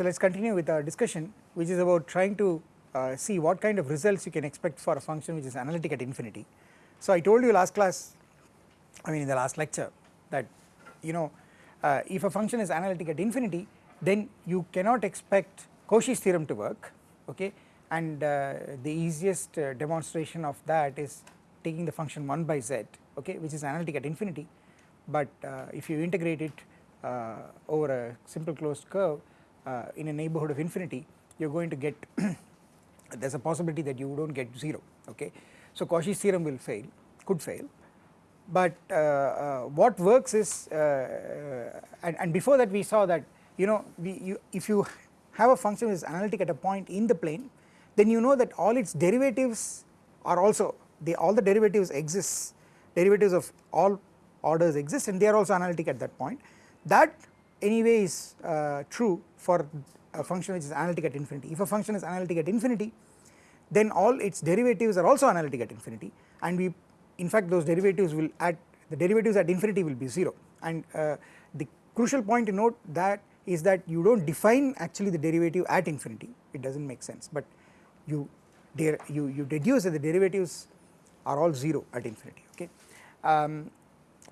so let us continue with our discussion which is about trying to uh, see what kind of results you can expect for a function which is analytic at infinity. So I told you last class I mean in the last lecture that you know uh, if a function is analytic at infinity then you cannot expect Cauchy's theorem to work okay and uh, the easiest uh, demonstration of that is taking the function 1 by z okay which is analytic at infinity but uh, if you integrate it uh, over a simple closed curve uh, in a neighborhood of infinity you are going to get there is a possibility that you do not get 0 okay. So Cauchy's theorem will fail could fail. But uh, uh, what works is uh, and, and, before that we saw that you know we you, if you have a function which is analytic at a point in the plane then you know that all its derivatives are also the all the derivatives exist. Derivatives of all orders exist and they are also analytic at that point. That anyway is uh, true for a function which is analytic at infinity. If a function is analytic at infinity then all its derivatives are also analytic at infinity. And we in fact those derivatives will at the derivatives at infinity will be 0 and uh, the crucial point to note that is that you do not define actually the derivative at infinity. It does not make sense. But you you, you deduce that the derivatives are all 0 at infinity. Okay. Um,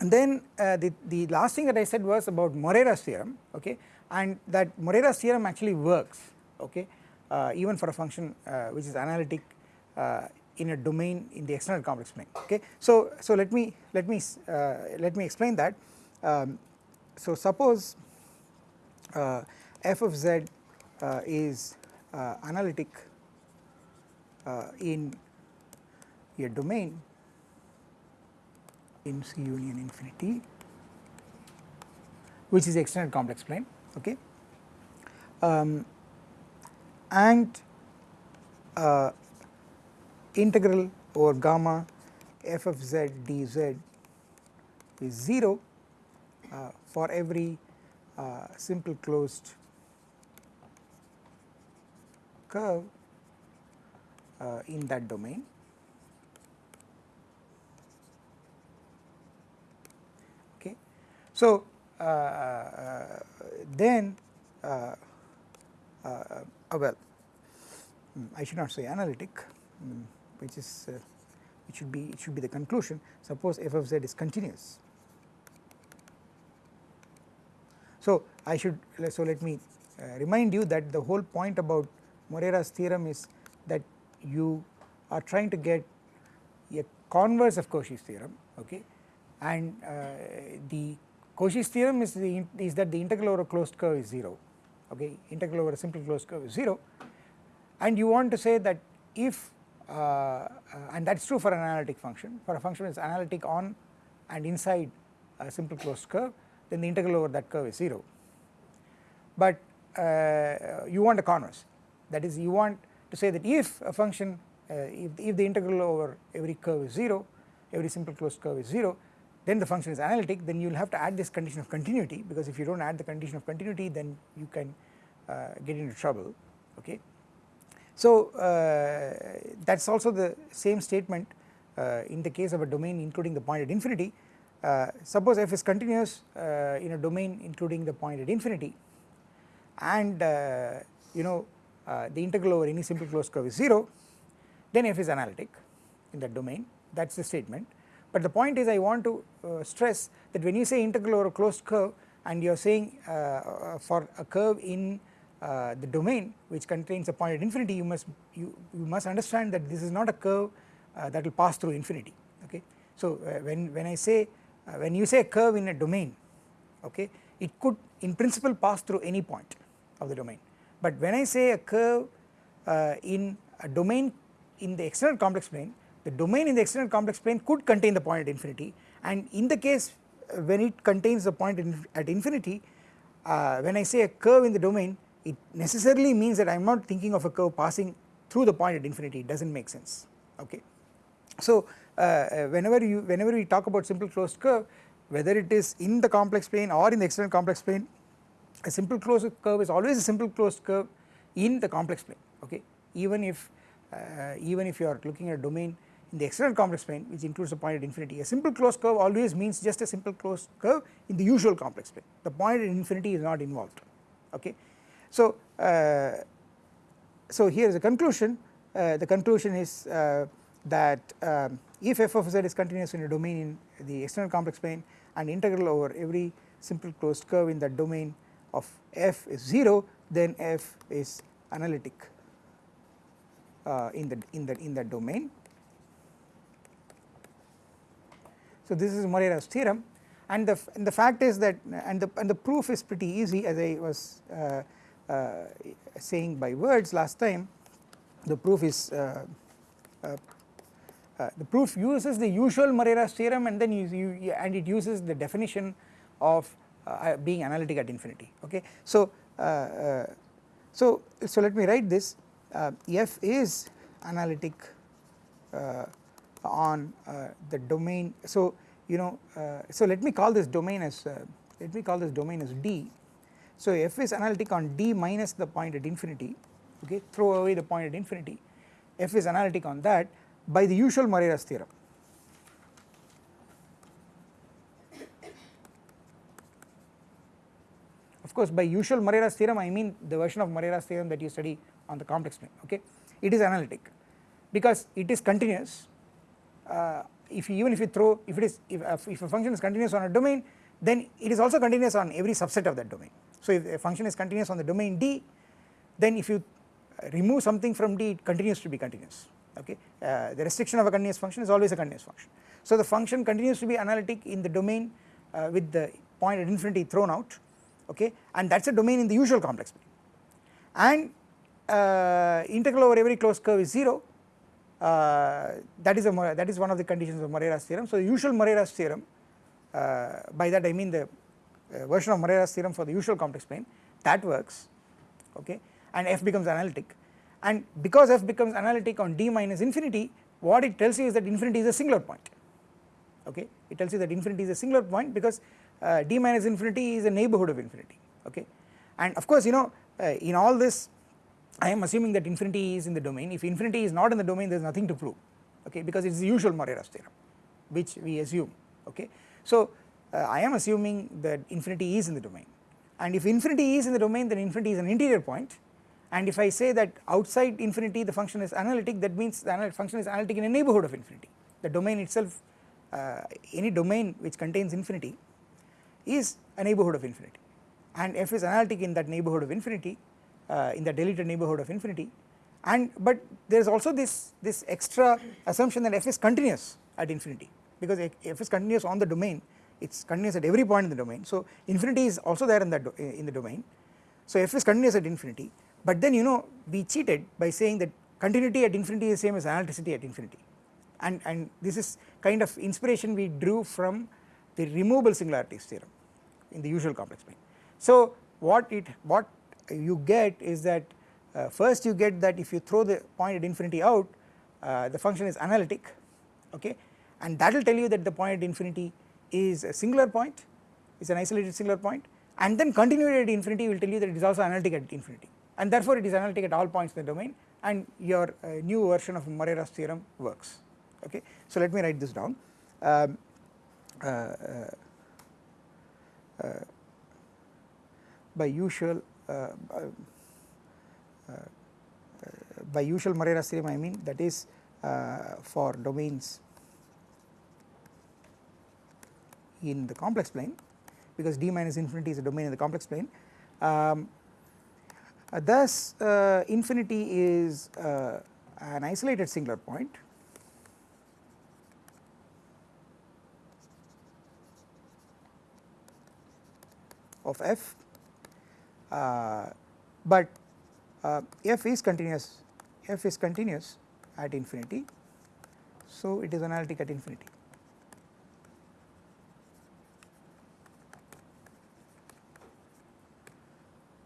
and then uh, the, the last thing that I said was about Morera's theorem okay? And that Morera's theorem actually works okay? Uh, even for a function uh, which is analytic uh, in a domain in the extended complex plane okay. So, so let me let me uh, let me explain that. Um, so suppose uh, f of z is analytic in a domain in C union infinity which is the extended complex plane okay um, and uh, integral over gamma f of z dz is 0 uh, for every uh, simple closed curve uh, in that domain. So, uh, uh then uh, uh, well hmm, I should not say analytic um, which is it should be it should be the conclusion. Suppose f of z is continuous. So, I should so let me uh, remind you that the whole point about Morera's theorem is that you are trying to get a converse of Cauchy's theorem okay? And uh, the Cauchy's theorem is the is that the integral over a closed curve is 0 okay? Integral over a simple closed curve is 0 and you want to say that if uh, uh, and that is true for an analytic function. For a function is analytic on and inside a simple closed curve then the integral over that curve is 0. But uh, you want a converse. That is you want to say that if a function uh, if, if the integral over every curve is 0 every simple closed curve is 0 then the function is analytic then you will have to add this condition of continuity because if you do not add the condition of continuity then you can uh, get into trouble okay. So uh, that is also the same statement uh, in the case of a domain including the point at infinity. Uh, suppose f is continuous uh, in a domain including the point at infinity. And uh, you know the integral over any simple closed curve is 0 then f is analytic in that domain. That is the statement but the point is I want to uh, stress that when you say integral over a closed curve and you are saying for a curve in the domain which contains a point at infinity you must you, you must understand that this is not a curve that will pass through infinity okay. So when, when I say uh, when you say a curve in a domain okay it could in principle pass through any point of the domain but when I say a curve uh, in a domain in the extended complex plane the domain in the extended complex plane could contain the point at infinity. And in the case uh, when it contains the point in, at infinity uh, when I say a curve in the domain it necessarily means that I am not thinking of a curve passing through the point at infinity. It does not make sense. Okay. So uh, uh, whenever you whenever we talk about simple closed curve whether it is in the complex plane or in the extended complex plane a simple closed curve is always a simple closed curve in the complex plane. Okay. Even if uh, even if you are looking at a domain in the extended complex plane which includes a point at infinity. A simple closed curve always means just a simple closed curve in the usual complex plane. The point at infinity is not involved. Okay? So, uh, so here is a conclusion. Uh, the conclusion is uh, that um, if f of z is continuous in a domain in the extended complex plane and integral over every simple closed curve in that domain of f is 0 then f is analytic uh, in the in that in that domain. So this is Morera's theorem and the and the fact is that and the and the proof is pretty easy as I was uh, uh, saying by words last time. The proof is uh, uh, uh, the proof uses the usual Morera's theorem and then you, you, and it uses the definition of being analytic at infinity. Okay? So so so let me write this. F is analytic on the domain. So you know so let me call this domain as let me call this domain as D. So f is analytic on D minus the point at infinity. Okay throw away the point at infinity. F is analytic on that by the usual Morera's theorem. Of course by usual Morera's theorem I mean the version of Morera's theorem that you study on the complex plane. Okay it is analytic because it is continuous. uh, if you, even if you throw if it is if, uh, if a function is continuous on a domain then it is also continuous on every subset of that domain. So if a function is continuous on the domain D then if you remove something from D it continues to be continuous okay uh, the restriction of a continuous function is always a continuous function. So the function continues to be analytic in the domain uh, with the point at infinity thrown out okay and that is a domain in the usual complex plane and uh, integral over every closed curve is 0 uh, that is a that is one of the conditions of Morera's theorem. So the usual Morera's theorem uh, by that I mean the uh, version of Morera's theorem for the usual complex plane that works okay? And f becomes analytic. And because f becomes analytic on d minus infinity what it tells you is that infinity is a singular point okay? It tells you that infinity is a singular point because uh, d minus infinity is a neighbourhood of infinity okay? And of course you know uh, in all this I am assuming that infinity is in the domain. If infinity is not in the domain there is nothing to prove okay? Because it is the usual Morera's theorem which we assume okay. So uh, I am assuming that infinity is in the domain. And if infinity is in the domain then infinity is an interior point. And if I say that outside infinity the function is analytic that means the function is analytic in a neighbourhood of infinity. The domain itself uh, any domain which contains infinity is a neighbourhood of infinity. And f is analytic in that neighbourhood of infinity uh, in the deleted neighbourhood of infinity. And but there is also this this extra assumption that f is continuous at infinity because f is continuous on the domain. It is continuous at every point in the domain. So infinity is also there in that in the domain. So f is continuous at infinity. But then you know we cheated by saying that continuity at infinity is same as analyticity at infinity. And, and this is kind of inspiration we drew from the removable singularities theorem in the usual complex plane. So what it what you get is that uh, first you get that if you throw the point at infinity out uh, the function is analytic okay? And that will tell you that the point at infinity is a singular point is an isolated singular point and then continuity at infinity will tell you that it is also analytic at infinity. And therefore it is analytic at all points in the domain and your uh, new version of Morera's theorem works okay. So let me write this down. Um, uh, uh, uh by usual by usual Morera's theorem I mean that is for domains in the complex plane because d minus infinity is a domain in the complex plane. Um, uh, thus uh, infinity is uh, an isolated singular point. Of f. uh, but uh, f is continuous. F is continuous at infinity. So it is analytic at infinity.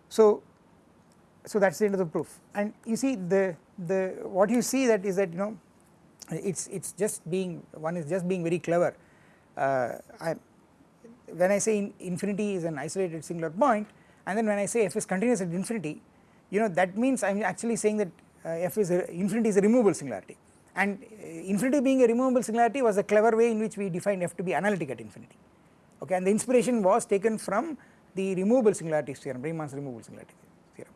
So so that is the end of the proof. And you see the the what you see that is that you know it's it's just being one is just being very clever. Uh, I, when I say in infinity is an isolated singular point and then when I say f is continuous at infinity you know that means I am actually saying that uh, f is a, infinity is a removable singularity. And uh, infinity being a removable singularity was a clever way in which we defined f to be analytic at infinity. Okay and the inspiration was taken from the removable singularity theorem Riemann's removable singularity theorem.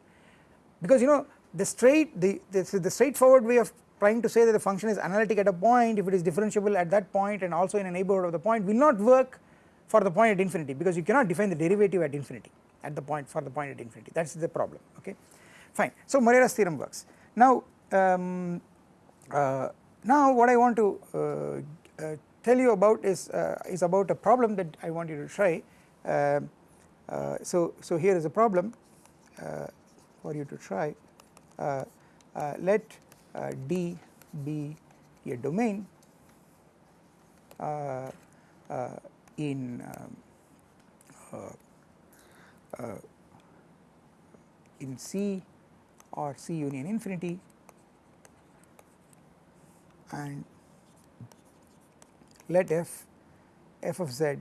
Because you know the straight the, the, the straightforward way of trying to say that the function is analytic at a point if it is differentiable at that point and also in a neighbourhood of the point will not work for the point at infinity because you cannot define the derivative at infinity at the point for the point at infinity that is the problem okay fine. So Morera's theorem works. Now um, uh, now what I want to uh, uh, tell you about is uh, is about a problem that I want you to try uh, uh, so so here is a problem for you to try let D be a domain in um, in C or C union infinity and let f f of z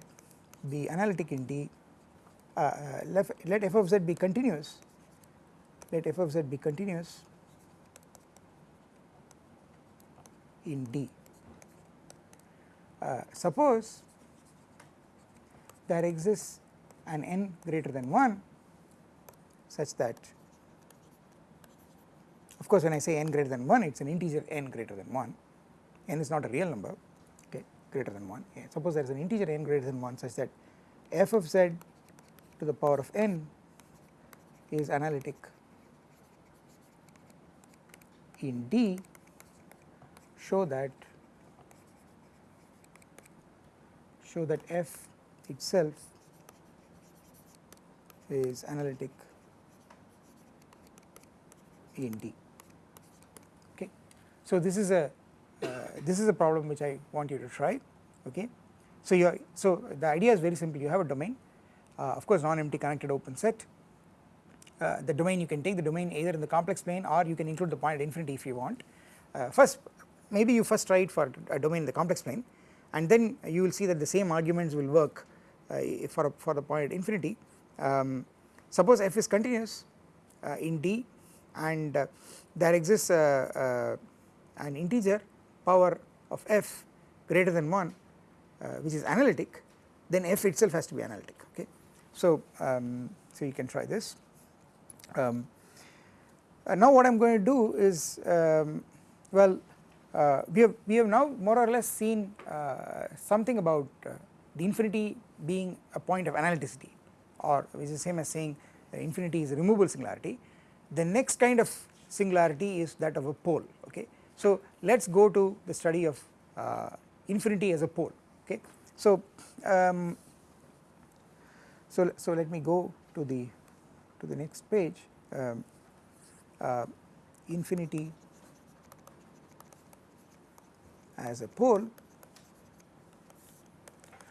be analytic in D uh, uh, let, let f of z be continuous let f of z be continuous in D. Uh, suppose there exists an n greater than 1 such that of course when I say n greater than 1 it is an integer n greater than 1 n is not a real number okay greater than 1 yeah. suppose there is an integer n greater than 1 such that f of z to the power of n is analytic in D show that show that f itself is analytic in D. Okay. So this is a uh, this is a problem which I want you to try. Okay. So you so the idea is very simple. You have a domain, uh, of course, non-empty connected open set. Uh, the domain you can take the domain either in the complex plane or you can include the point at infinity if you want. Uh, first, maybe you first try it for a domain in the complex plane, and then you will see that the same arguments will work uh, for a, for the point at infinity um, suppose f is continuous uh, in D and uh, there exists an integer power of f greater than 1 uh, which is analytic then f itself has to be analytic okay. So, um, so you can try this. Um, uh, now what I am going to do is um, well uh, we have we have now more or less seen uh, something about the infinity being a point of analyticity or which is same as saying infinity is a removable singularity. The next kind of singularity is that of a pole okay. So let us go to the study of uh, infinity as a pole okay. So um, so so let me go to the to the next page um, uh, infinity as a pole.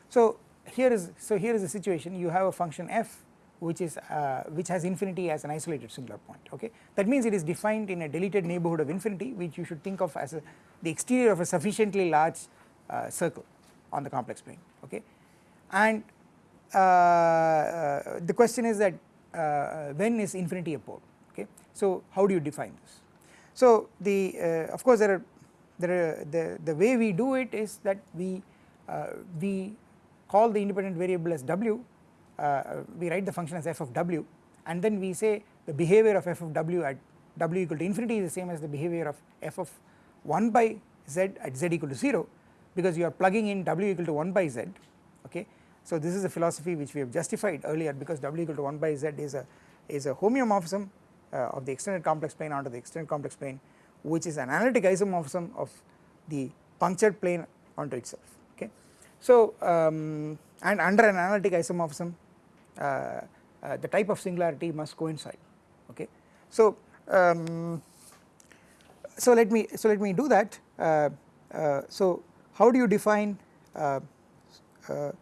So here is so here is the situation. You have a function f which is uh, which has infinity as an isolated singular point okay? That means it is defined in a deleted neighborhood of infinity which you should think of as a, the exterior of a sufficiently large uh, circle on the complex plane okay? And uh, uh the question is that uh, when is infinity a pole okay? So how do you define this? So the uh, of course there are there are the the way we do it is that we we call the independent variable as w, uh, we write the function as f of w and then we say the behavior of f of w at w equal to infinity is the same as the behavior of f of 1 by z at z equal to 0 because you are plugging in w equal to 1 by z okay. So this is a philosophy which we have justified earlier because w equal to 1 by z is a is a homeomorphism uh, of the extended complex plane onto the extended complex plane which is an analytic isomorphism of the punctured plane onto itself. So um, and under an analytic isomorphism uh, uh, the type of singularity must coincide okay. So um, so let me so let me do that. Uh, uh so how do you define uh, uh,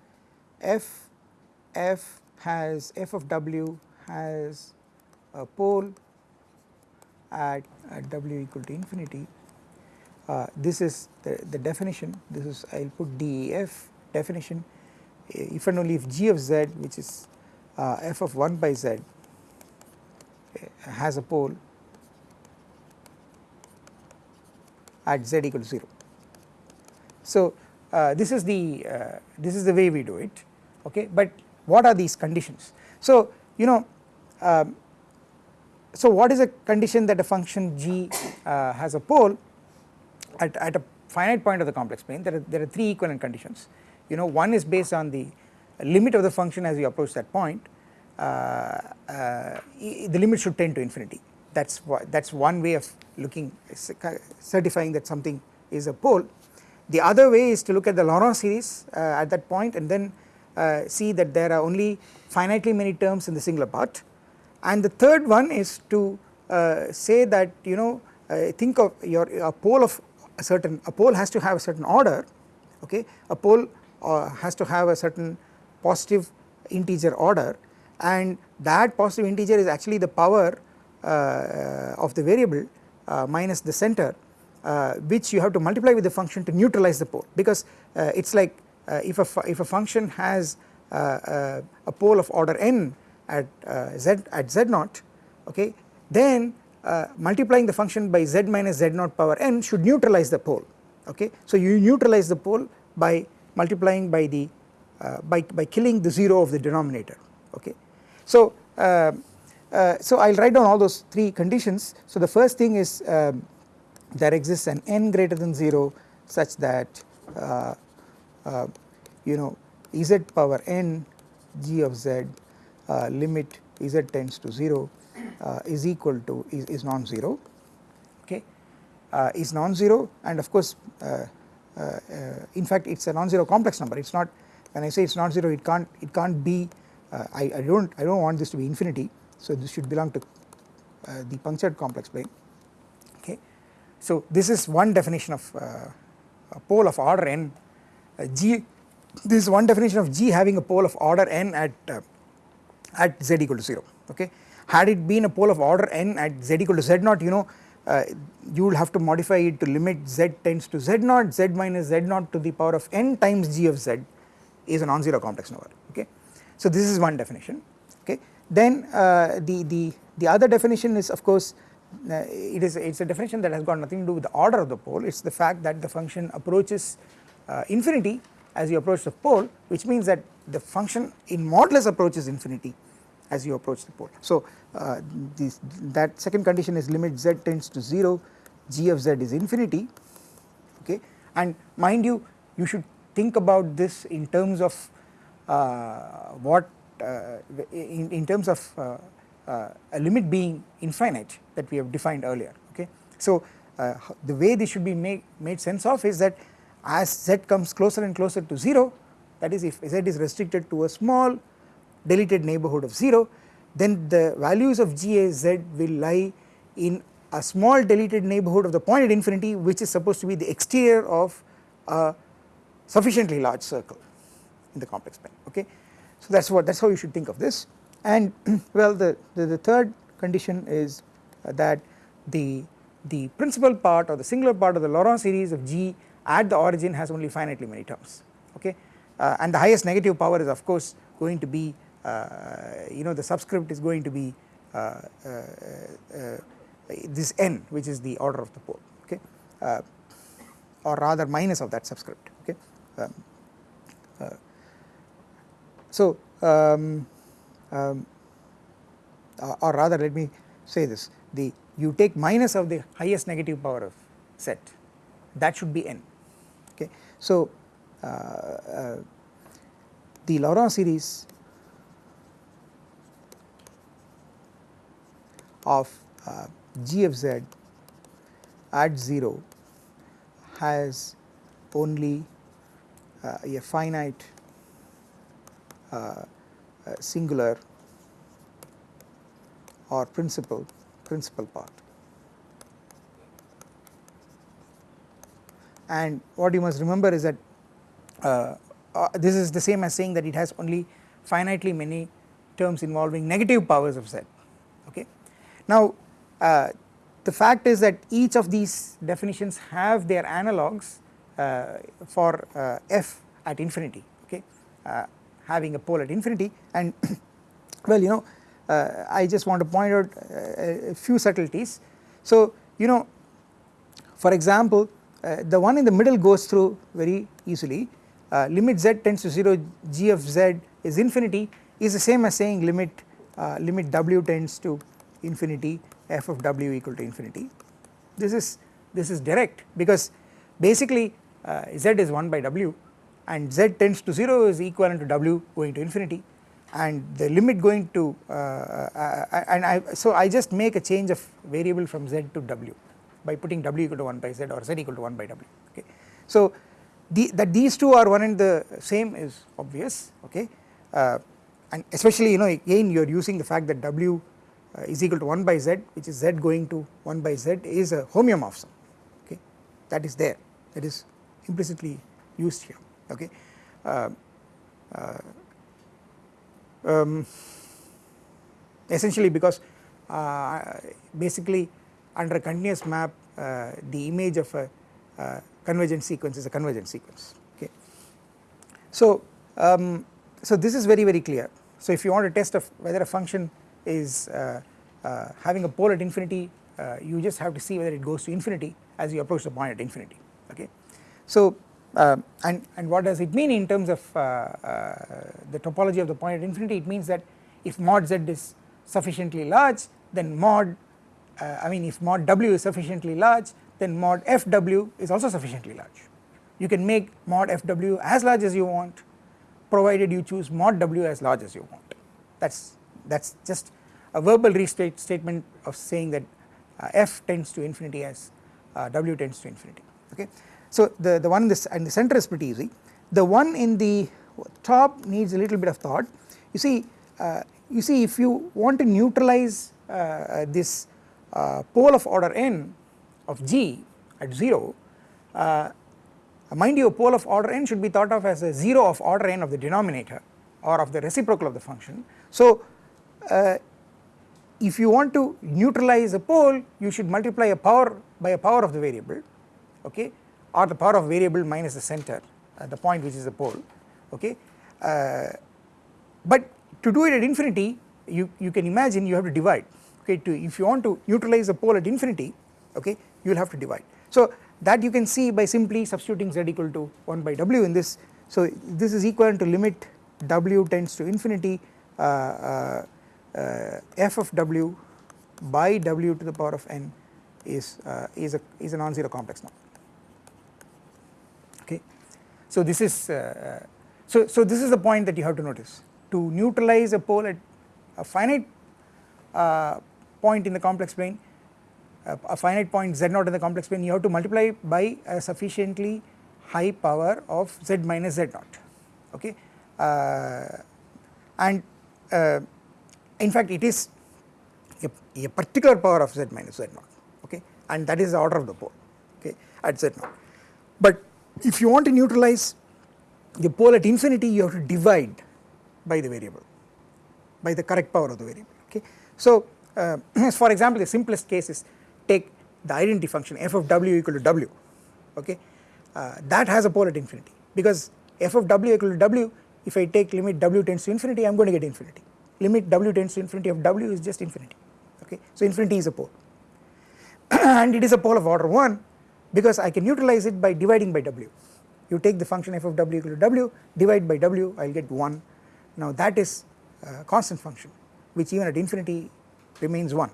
f f has f of w has a pole at, at w equal to infinity. This is the, the definition. This is I will put def definition if and only if g of z which is uh, f of 1 by z uh, has a pole at z equal to 0. So uh, this is the uh, this is the way we do it okay but what are these conditions. So you know um, so what is a condition that a function g uh, has a pole at, at a finite point of the complex plane there are, there are three equivalent conditions you know one is based on the limit of the function as you approach that point uh, uh, the limit should tend to infinity. That is that is one way of looking certifying that something is a pole. The other way is to look at the Laurent series uh, at that point and then uh, see that there are only finitely many terms in the singular part. And the third one is to uh, say that you know uh, think of your a pole of a certain a pole has to have a certain order okay? A pole uh, has to have a certain positive integer order and that positive integer is actually the power uh, of the variable uh, minus the center uh, which you have to multiply with the function to neutralize the pole because it is like if a if a function has a pole of order n at z at z naught okay then uh, multiplying the function by z minus z naught power n should neutralize the pole okay. So you neutralize the pole by multiplying by the uh, by, by killing the 0 of the denominator okay. So uh, uh, so I will write down all those three conditions. So the first thing is um, there exists an n greater than 0 such that uh, uh, you know z power n g of z uh, limit z tends to 0 uh, is equal to is, is non-zero okay is non-zero and of course in fact it is a non-zero complex number. It is not when I say it is not 0 it can't it can't be I, I don't I don't want this to be infinity. So this should belong to uh, the punctured complex plane. Okay. So this is one definition of uh, a pole of order n. Uh, g this is one definition of g having a pole of order n at uh, at z equal to 0 okay. Had it been a pole of order n at z equal to z naught you know uh, you will have to modify it to limit z tends to z naught z minus z naught to the power of n times g of z is a non-zero complex number okay. So this is one definition okay? Then uh, the, the, the other definition is of course uh, it is it's a definition that has got nothing to do with the order of the pole. It's the fact that the function approaches uh, infinity as you approach the pole which means that the function in modulus approaches infinity as you approach the pole. So uh, this, that second condition is limit z tends to 0 g of z is infinity okay and mind you you should think about this in terms of uh, what uh, in, in terms of uh, uh, a limit being infinite that we have defined earlier okay. So the way this should be made, made sense of is that as z comes closer and closer to 0 that is if z is restricted to a small deleted neighbourhood of 0 then the values of g a z will lie in a small deleted neighbourhood of the point at infinity which is supposed to be the exterior of a sufficiently large circle in the complex plane okay. So that is what that is how you should think of this and well the, the, the third condition is uh, that the, the principal part or the singular part of the Laurent series of G at the origin has only finitely many terms okay uh, and the highest negative power is of course going to be you know the subscript is going to be uh, uh, uh, this n which is the order of the pole okay or rather minus of that subscript okay. Um, so, um, um, or rather let me say this the you take minus of the highest negative power of set that should be n okay. So, uh, uh, the Laurent series of uh, g of z at 0 has only uh, a finite uh, uh, singular or principal principal part. And what you must remember is that uh, uh, this is the same as saying that it has only finitely many terms involving negative powers of z okay. Now uh, the fact is that each of these definitions have their analogues uh, for f at infinity okay? Having a pole at infinity. And well you know uh, I just want to point out uh, a few subtleties. So you know for example uh, the one in the middle goes through very easily. Uh, limit z tends to 0 g of z is infinity is the same as saying limit uh, limit w tends to infinity f of w equal to infinity. This is this is direct because basically uh, z is 1 by w and z tends to 0 is equivalent to w going to infinity and the limit going to uh, uh, and I so I just make a change of variable from z to w by putting w equal to 1 by z or z equal to 1 by w okay. So the, that these two are one and the same is obvious okay uh, and especially you know again you are using the fact that w uh, is equal to 1 by z which is z going to 1 by z is a homeomorphism okay that is there that is implicitly used here okay. Uh, uh, um, essentially because uh, basically under a continuous map uh, the image of a uh, convergent sequence is a convergent sequence okay. So, um, so this is very very clear so if you want to test of whether a function is uh, uh, having a pole at infinity uh, you just have to see whether it goes to infinity as you approach the point at infinity okay. So and, and what does it mean in terms of the topology of the point at infinity it means that if mod z is sufficiently large then mod uh, I mean if mod w is sufficiently large then mod fw is also sufficiently large. You can make mod fw as large as you want provided you choose mod w as large as you want that is that is just a verbal restate statement of saying that uh, f tends to infinity as uh, w tends to infinity okay. So the, the one in this and the center is pretty easy the one in the top needs a little bit of thought you see uh, you see if you want to neutralize uh, this uh, pole of order n of g at 0 uh, mind you a pole of order n should be thought of as a 0 of order n of the denominator or of the reciprocal of the function. So uh, if you want to neutralize a pole you should multiply a power by a power of the variable okay or the power of variable minus the center at the point which is the pole okay. Uh, but to do it at infinity you, you can imagine you have to divide okay to if you want to neutralize a pole at infinity okay you will have to divide. So that you can see by simply substituting z equal to 1 by w in this so this is equivalent to limit w tends to infinity uh, uh, uh, f of w by w to the power of n is uh, is a is a non-zero complex number okay. So this is uh, uh, so so this is the point that you have to notice. To neutralize a pole at a finite point in the complex plane a finite point z naught in the complex plane you have to multiply by a sufficiently high power of z minus z naught. Okay? Uh, and uh, in fact it is a, a, particular power of z minus z naught okay? And that is the order of the pole okay at z naught. But if you want to neutralize the pole at infinity you have to divide by the variable by the correct power of the variable okay? So uh, for example the simplest case is take the identity function f of w equal to w okay? Uh, that has a pole at infinity. Because f of w equal to w if I take limit w tends to infinity I am going to get infinity limit w tends to infinity of w is just infinity okay? So infinity is a pole. And it is a pole of order 1 because I can utilize it by dividing by w. You take the function f of w equal to w divide by w I will get 1 now that is a constant function which even at infinity remains 1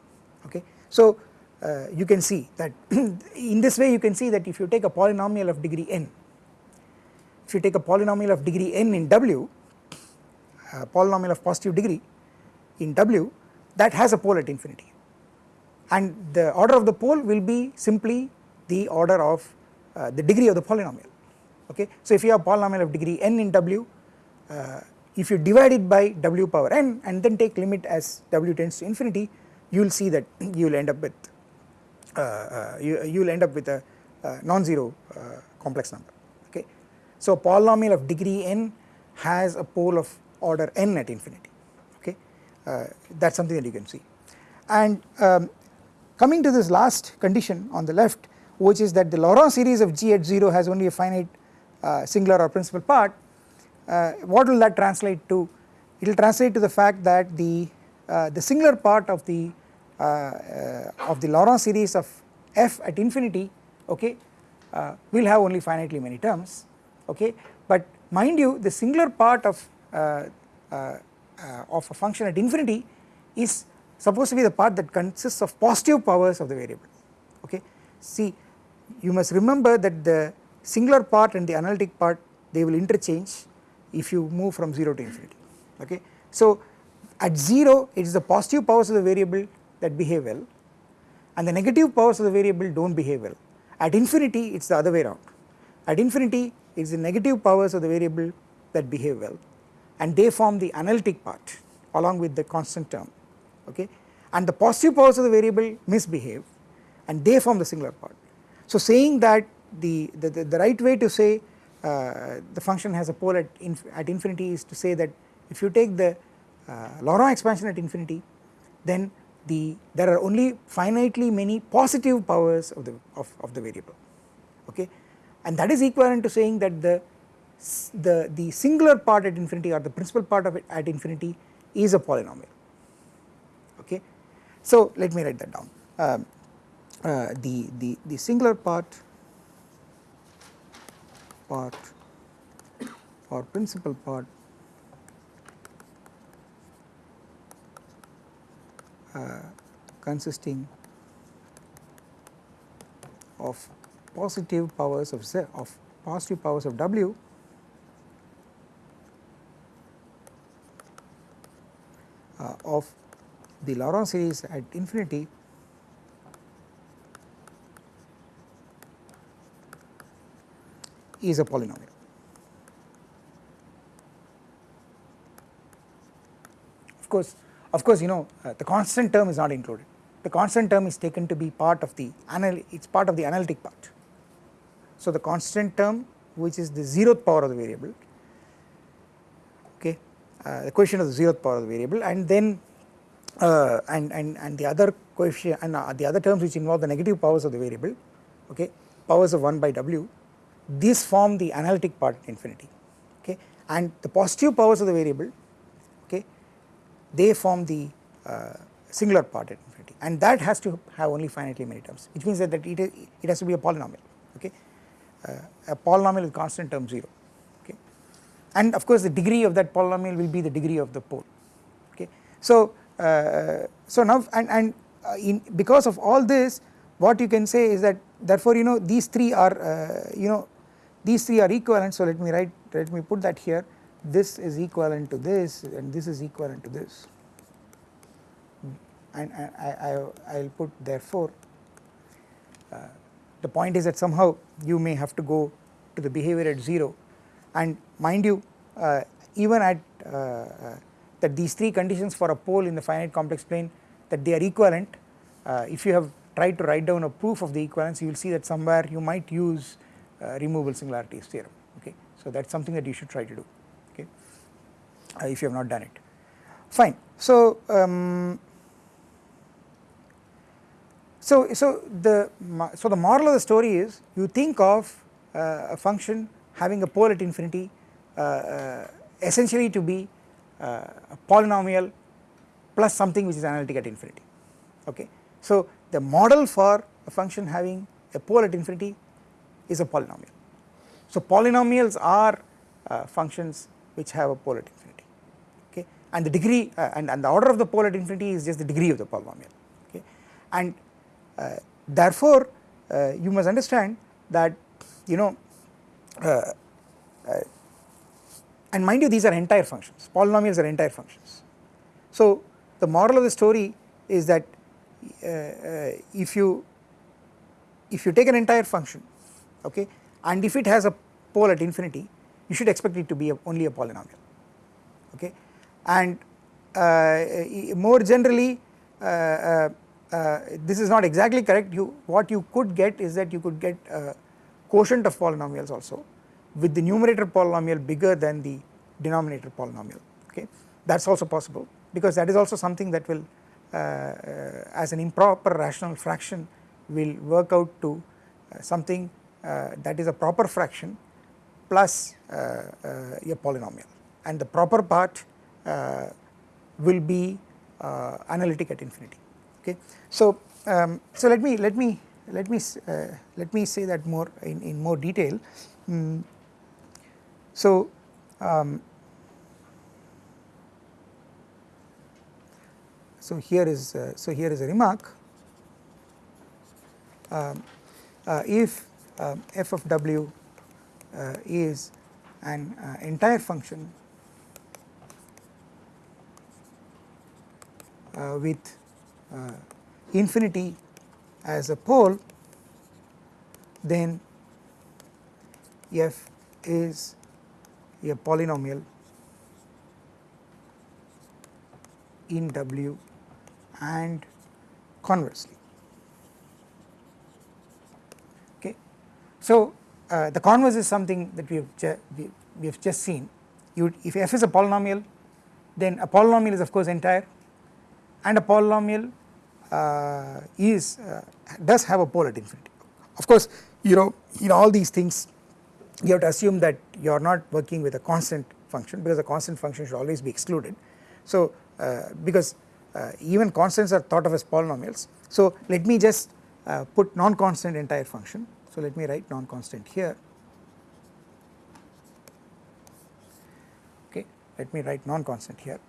okay. So uh, you can see that in this way you can see that if you take a polynomial of degree n if you take a polynomial of degree n in w a polynomial of positive degree in w that has a pole at infinity and the order of the pole will be simply the order of uh, the degree of the polynomial okay. So if you have polynomial of degree n in w uh, if you divide it by w power n and then take limit as w tends to infinity you will see that you will end up with uh, uh, you, will end up with a uh, non-zero complex number okay. So polynomial of degree n has a pole of order n at infinity okay? That is something that you can see. And um, coming to this last condition on the left which is that the Laurent series of G at 0 has only a finite uh, singular or principal part uh, what will that translate to? It will translate to the fact that the uh, the singular part of the uh, uh, of the Laurent series of f at infinity okay uh, will have only finitely many terms okay? But mind you the singular part of Uh, uh, uh, of a function at infinity is supposed to be the part that consists of positive powers of the variable okay. See you must remember that the singular part and the analytic part they will interchange if you move from 0 to infinity okay. So at 0 it is the positive powers of the variable that behave well and the negative powers of the variable do not behave well. At infinity it is the other way around. At infinity it is the negative powers of the variable that behave well and they form the analytic part along with the constant term okay and the positive powers of the variable misbehave and they form the singular part. So saying that the, the, the, the right way to say uh, the function has a pole at, inf at infinity is to say that if you take the uh, Laurent expansion at infinity then the there are only finitely many positive powers of the of, of the variable okay and that is equivalent to saying that the the the singular part at infinity or the principal part of it at infinity is a polynomial. Okay? So let me write that down. Um, uh, the the the singular part part or principal part uh, consisting of positive powers of z of positive powers of w of the Laurent series at infinity is a polynomial. Of course, of course you know uh, the constant term is not included. The constant term is taken to be part of the it is part of the analytic part. So the constant term which is the zeroth power of the variable uh, the coefficient of the zeroth power of the variable and then uh, and, and, and the other coefficient and uh, the other terms which involve the negative powers of the variable okay powers of 1 by w these form the analytic part at infinity okay and the positive powers of the variable okay they form the uh, singular part at infinity. And that has to have only finitely many terms which means that, that it, it has to be a polynomial okay. Uh, a polynomial with constant term 0 okay and of course the degree of that polynomial will be the degree of the pole. Okay? So uh, so now and, and uh, in because of all this what you can say is that therefore you know these three are uh, you know these three are equivalent. So let me write let me put that here. This is equivalent to this and this is equivalent to this. And, and I, I will put therefore uh, the point is that somehow you may have to go to the behavior at 0 and mind you uh, even at uh, that these three conditions for a pole in the finite complex plane that they are equivalent uh, if you have tried to write down a proof of the equivalence you will see that somewhere you might use uh, removable singularities theorem okay? So that is something that you should try to do okay? Uh, if you have not done it. Fine. So um, so so the so the moral of the story is you think of uh, a function having a pole at infinity uh, uh, essentially to be uh, a polynomial plus something which is analytic at infinity okay. So the model for a function having a pole at infinity is a polynomial. So polynomials are uh, functions which have a pole at infinity okay and the degree uh, and, and the order of the pole at infinity is just the degree of the polynomial okay and uh, therefore uh, you must understand that you know uh, and mind you these are entire functions. Polynomials are entire functions. So the moral of the story is that uh, uh, if you if you take an entire function okay and if it has a pole at infinity you should expect it to be a, only a polynomial okay? And uh, more generally uh, uh, uh, this is not exactly correct. You what you could get is that you could get quotient of polynomials also with the numerator polynomial bigger than the denominator polynomial okay? That is also possible because that is also something that will uh, uh, as an improper rational fraction will work out to uh, something uh, that is a proper fraction plus uh, a polynomial. And the proper part will be analytic at infinity okay? So um, so let me let me let me let me say that more in, in more detail. Mm. So, um, so here is uh, so here is a remark. Um, uh, if um, f of w uh, is an uh, entire function uh, with uh, infinity as a pole then f is a polynomial in W and conversely. Okay. So, uh, the converse is something that we have, we, we have just seen you if f is a polynomial then a polynomial is of course entire and a polynomial uh, is uh, does have a pole at infinity. Of course you know in all these things you have to assume that you are not working with a constant function because a constant function should always be excluded. So uh, because uh, even constants are thought of as polynomials. So let me just uh, put non-constant entire function. So let me write non-constant here. Okay, let me write non-constant here.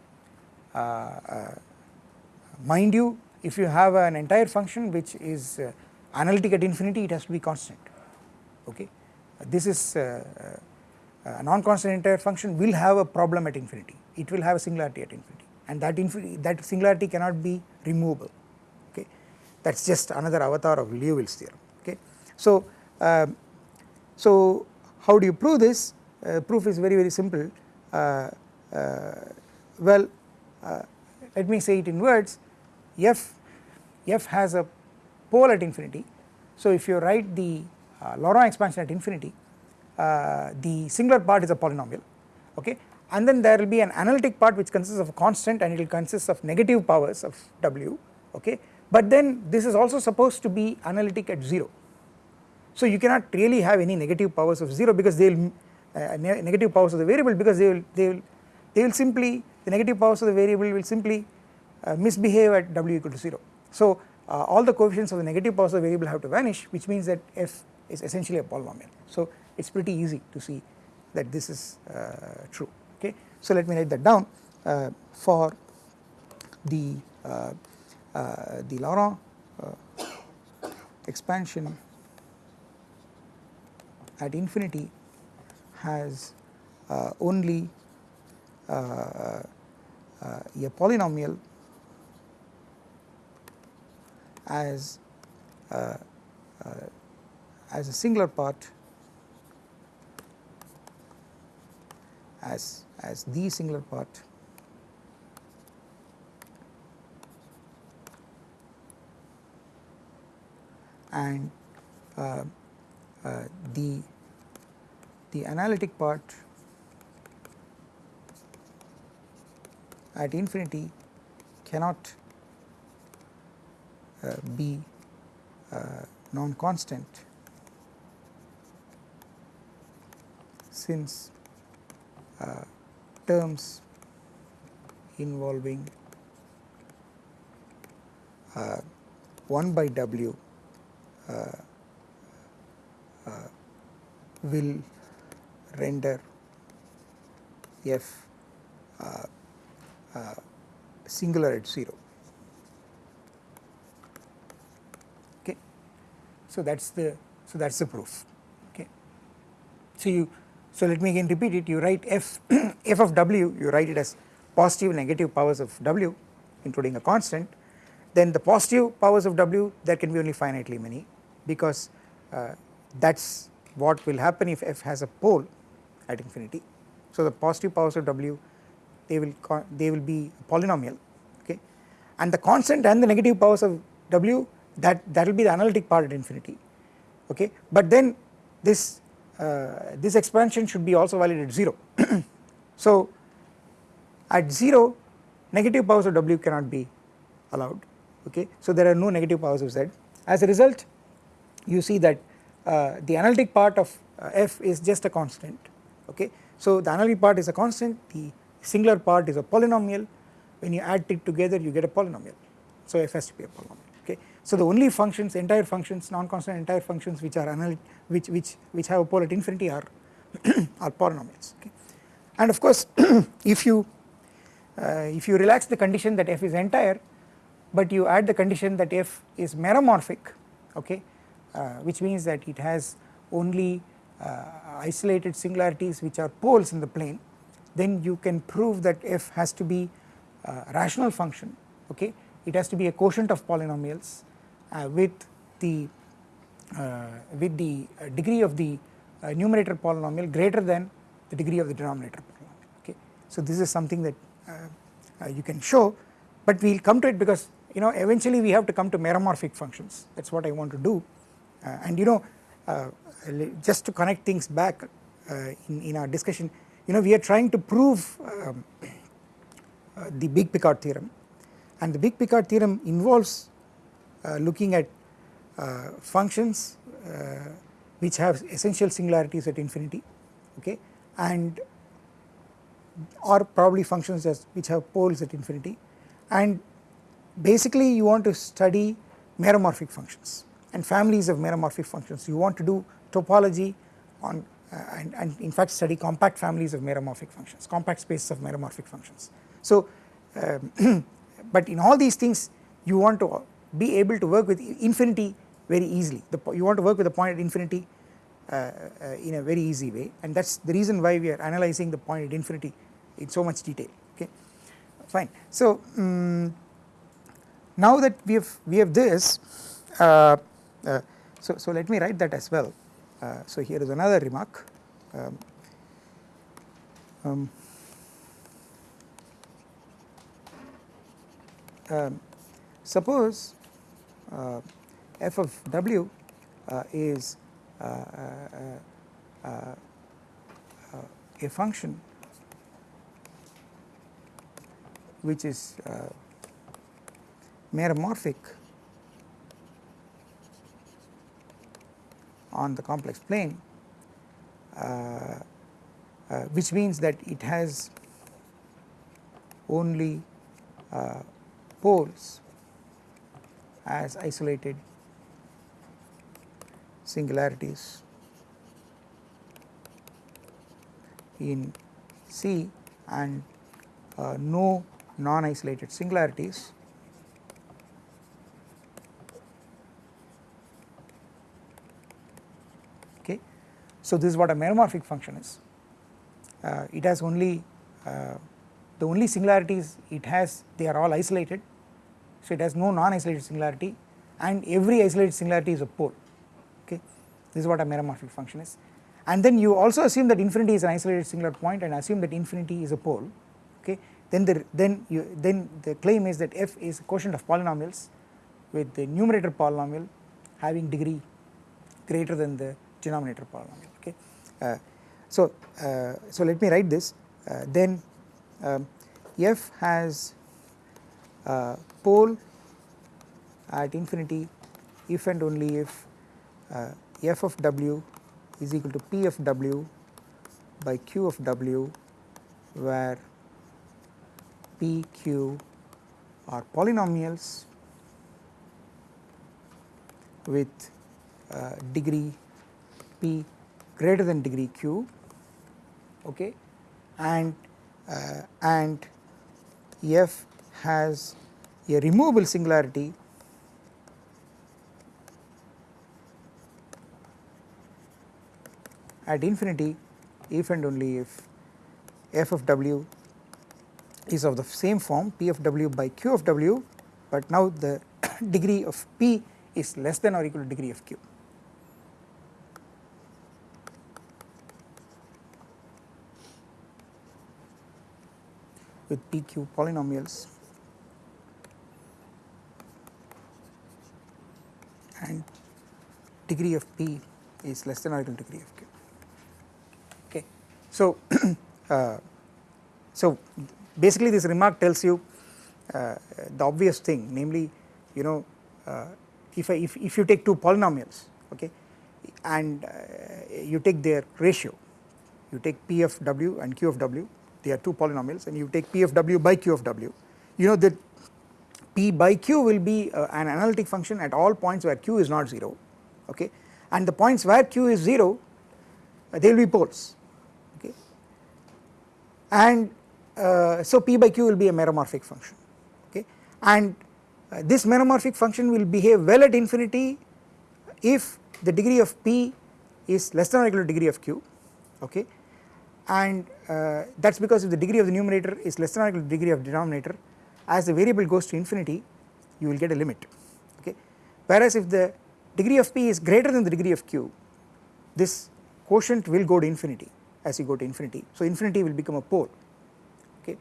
mind you, if you have an entire function which is analytic at infinity, it has to be constant. Okay, this is a non-constant entire function will have a problem at infinity. It will have a singularity at infinity. And that that singularity cannot be removable. Okay? That is just another avatar of Liouville's theorem. Okay. So, uh, so how do you prove this? Uh, proof is very very simple. Uh, uh well uh, let me say it in words. F f has a pole at infinity. So if you write the uh, Laurent expansion at infinity the singular part is a polynomial okay? And then there will be an analytic part which consists of a constant and it will consist of negative powers of w okay? But then this is also supposed to be analytic at 0 so you cannot really have any negative powers of 0 because they will uh, ne negative powers of the variable because they will they will they will simply the negative powers of the variable will simply uh, misbehave at w equal to 0 so uh, all the coefficients of the negative powers of the variable have to vanish which means that f is essentially a polynomial. So it is pretty easy to see that this is uh, true. Okay. So let me write that down. Uh, for the uh, uh, the Laurent uh, expansion at infinity has uh, only uh, a polynomial as as a singular part as as the singular part and uh, uh, the the analytic part at infinity cannot uh, be uh, non-constant since uh, terms involving uh, 1 by w uh, uh, will render f uh, singular at 0 okay? So that's the so that's the proof. Okay? So you so let me again repeat it. You write f f of w you write it as positive negative powers of w including a constant. Then the positive powers of w there can be only finitely many because uh, that is what will happen if f has a pole at infinity. So the positive powers of w they will they will be polynomial okay? And the constant and the negative powers of w that that will be the analytic part at infinity okay? But then this this expansion should be also valid at 0. so at 0 negative powers of w cannot be allowed okay? So there are no negative powers of z. As a result you see that uh, the analytic part of uh, f is just a constant okay? So the analytic part is a constant the singular part is a polynomial. When you add it together you get a polynomial. So f has to be a polynomial so the only functions entire functions non-constant entire functions which are which which which have a pole at infinity are are polynomials okay? And of course if you uh, if you relax the condition that f is entire but you add the condition that f is meromorphic okay uh, which means that it has only uh, isolated singularities which are poles in the plane then you can prove that f has to be a rational function okay? It has to be a quotient of polynomials with the uh, with the degree of the uh, numerator polynomial greater than the degree of the denominator polynomial okay? So this is something that uh, you can show but we will come to it because you know eventually we have to come to meromorphic functions. That is what I want to do. Uh, and you know uh, just to connect things back uh, in, in our discussion you know we are trying to prove um, the big Picard theorem. And the big Picard theorem involves looking at functions which have essential singularities at infinity okay and or probably functions as which have poles at infinity and basically you want to study meromorphic functions and families of meromorphic functions. You want to do topology on uh, and, and, in fact study compact families of meromorphic functions, compact spaces of meromorphic functions. So, um, but in all these things you want to be able to work with infinity very easily, the, you want to work with the point at infinity uh, uh, in a very easy way. And that is the reason why we are analyzing the point at infinity in so much detail. Okay? Fine. So, um, now that we have we have this uh, uh, so so let me write that as well. Uh, so here is another remark. Um, um, um, suppose f of w uh, is uh, a function which is meromorphic on the complex plane uh, uh, which means that it has only uh, poles as isolated singularities in C and uh, no non-isolated singularities okay. So this is what a meromorphic function is. Uh, it has only uh, the only singularities it has they are all isolated so it has no non-isolated singularity and every isolated singularity is a pole. Okay? This is what a meromorphic function is. And then you also assume that infinity is an isolated singular point and assume that infinity is a pole. Okay? Then the then you then the claim is that f is a quotient of polynomials with the numerator polynomial having degree greater than the denominator polynomial. Okay. Uh, so, uh, so let me write this. Uh, then um, f has pole at infinity if and only if f of w is equal to p of w by q of w where p, q are polynomials with uh, degree p greater than degree q okay? And uh, and f has a removable singularity at infinity if and only if f of w is of the same form p of w by q of w but now the degree of p is less than or equal to degree of q. with PQ polynomials and degree of P is less than or equal to degree of Q. Okay. So, uh, so basically this remark tells you uh, the obvious thing namely you know uh, if, I, if, if you take two polynomials okay and uh, you take their ratio you take P of W and Q of W they are two polynomials and you take p of w by q of w you know that p by q will be uh, an analytic function at all points where q is not 0 okay? And the points where q is 0 uh, they will be poles okay? And uh, so p by q will be a meromorphic function okay? And uh, this meromorphic function will behave well at infinity if the degree of p is less than or equal to degree of q okay? And uh, that is because if the degree of the numerator is less than or equal to degree of denominator as the variable goes to infinity you will get a limit okay? Whereas if the degree of p is greater than the degree of q. This quotient will go to infinity as you go to infinity. So infinity will become a pole. Okay?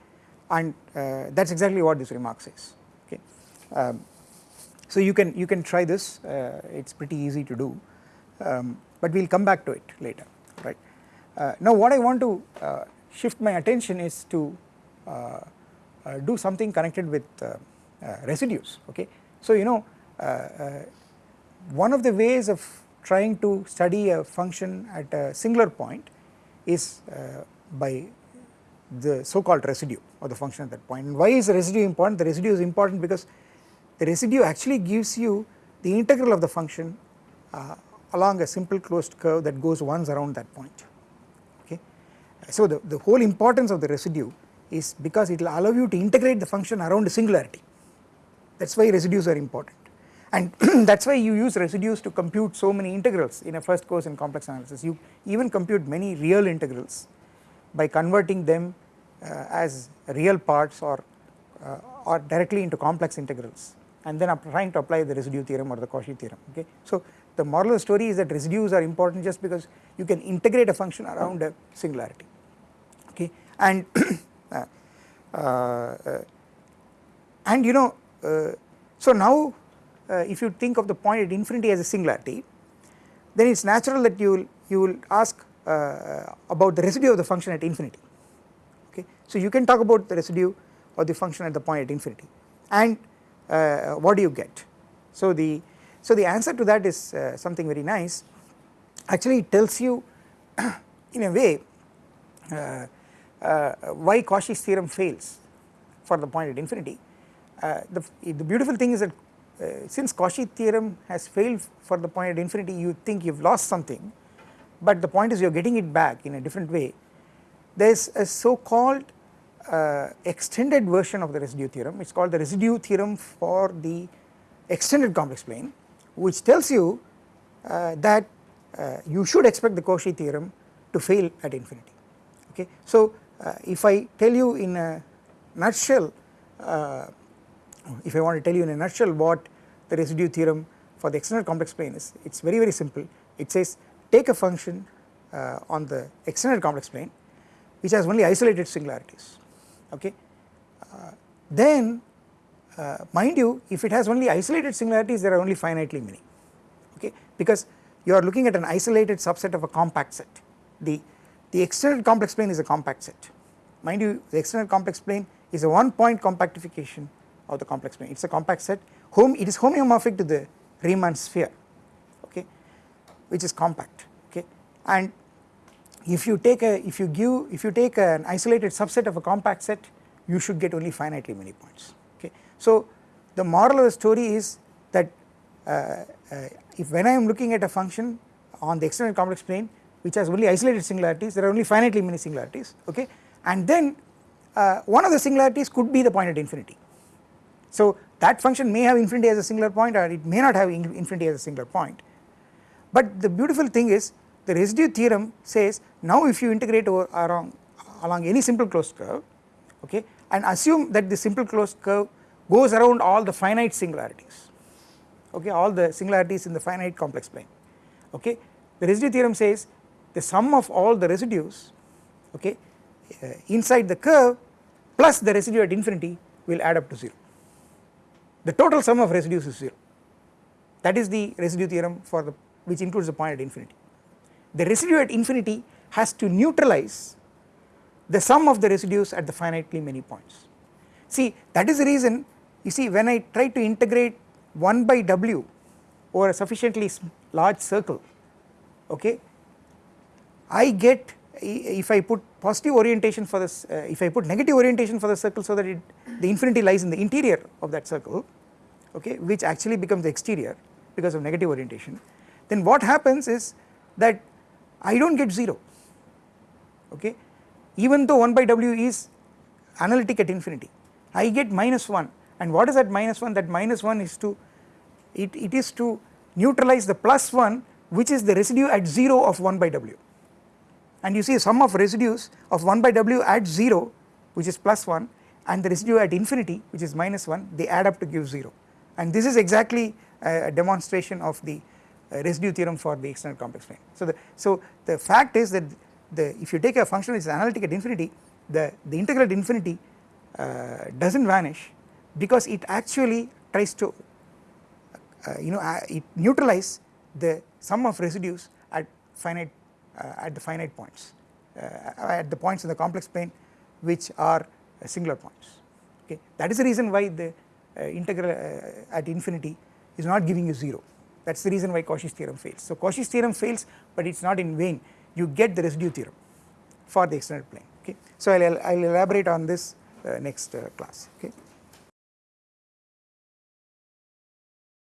And uh, that is exactly what this remark says. Okay? Um, so you can you can try this. Uh, it is pretty easy to do. Um, but we will come back to it later right? Uh, now what I want to uh, shift my attention is to uh, uh, do something connected with residues. Okay? So you know one of the ways of trying to study a function at a singular point is by the so called residue of the function at that point. And why is the residue important? The residue is important because the residue actually gives you the integral of the function uh, along a simple closed curve that goes once around that point. Okay. So the, the whole importance of the residue is because it will allow you to integrate the function around a singularity. That is why residues are important and that is why you use residues to compute so many integrals in a first course in complex analysis you even compute many real integrals by converting them uh, as real parts or uh, or directly into complex integrals and then trying to apply the residue theorem or the Cauchy theorem okay. So the moral of the story is that residues are important just because you can integrate a function around a singularity okay and uh, uh, and you know uh, so now if you think of the point at infinity as a singularity then it is natural that you will you will ask uh, about the residue of the function at infinity okay. So you can talk about the residue of the function at the point at infinity and uh, what do you get. So the so the answer to that is uh, something very nice actually it tells you in a way uh, uh, why Cauchy's theorem fails for the point at infinity. Uh, the, the beautiful thing is that uh, since Cauchy theorem has failed for the point at infinity you think you have lost something but the point is you are getting it back in a different way. There is a so called uh, extended version of the residue theorem it is called the residue theorem for the extended complex plane which tells you uh, that uh, you should expect the Cauchy theorem to fail at infinity okay. So uh, if I tell you in a nutshell uh, if I want to tell you in a nutshell what the residue theorem for the extended complex plane is it is very very simple. It says take a function uh, on the extended complex plane which has only isolated singularities okay? Uh, then uh, mind you if it has only isolated singularities there are only finitely many okay? Because you are looking at an isolated subset of a compact set. The the extended complex plane is a compact set. Mind you the extended complex plane is a one point compactification of the complex plane it is a compact set home it is homeomorphic to the Riemann sphere okay which is compact okay and if you take a if you give if you take an isolated subset of a compact set you should get only finitely many points okay. So the moral of the story is that uh, uh, if when I am looking at a function on the extended complex plane which has only isolated singularities there are only finitely many singularities okay and then uh, one of the singularities could be the point at infinity. So that function may have infinity as a singular point or it may not have infinity as a singular point. But the beautiful thing is the residue theorem says now if you integrate over along, along any simple closed curve okay and assume that the simple closed curve goes around all the finite singularities okay all the singularities in the finite complex plane okay the residue theorem says the sum of all the residues okay uh, inside the curve plus the residue at infinity will add up to 0 the total sum of residues is 0 that is the residue theorem for the which includes the point at infinity the residue at infinity has to neutralize the sum of the residues at the finitely many points. See that is the reason you see when I try to integrate 1 by w over a sufficiently large circle okay I get if I put positive orientation for this uh, if I put negative orientation for the circle so that it, the infinity lies in the interior of that circle okay which actually becomes the exterior because of negative orientation then what happens is that I do not get 0 okay. Even though 1 by w is analytic at infinity I get minus 1 and what is that minus 1 that minus 1 is to it, it is to neutralize the plus 1 which is the residue at 0 of 1 by w and you see sum of residues of 1 by w at 0 which is plus 1 and the residue at infinity which is minus 1 they add up to give 0 and this is exactly a demonstration of the uh, residue theorem for the extended complex plane. So the, so the fact is that the if you take a function which is analytic at infinity the, the integral at infinity uh, does not vanish because it actually tries to uh, you know uh, it neutralize the sum of residues at finite at the finite points uh, at the points in the complex plane which are singular points okay that is the reason why the integral at infinity is not giving you 0 that is the reason why Cauchy's theorem fails. So Cauchy's theorem fails but it is not in vain you get the residue theorem for the extended plane okay. So I will elaborate on this uh, next uh, class okay.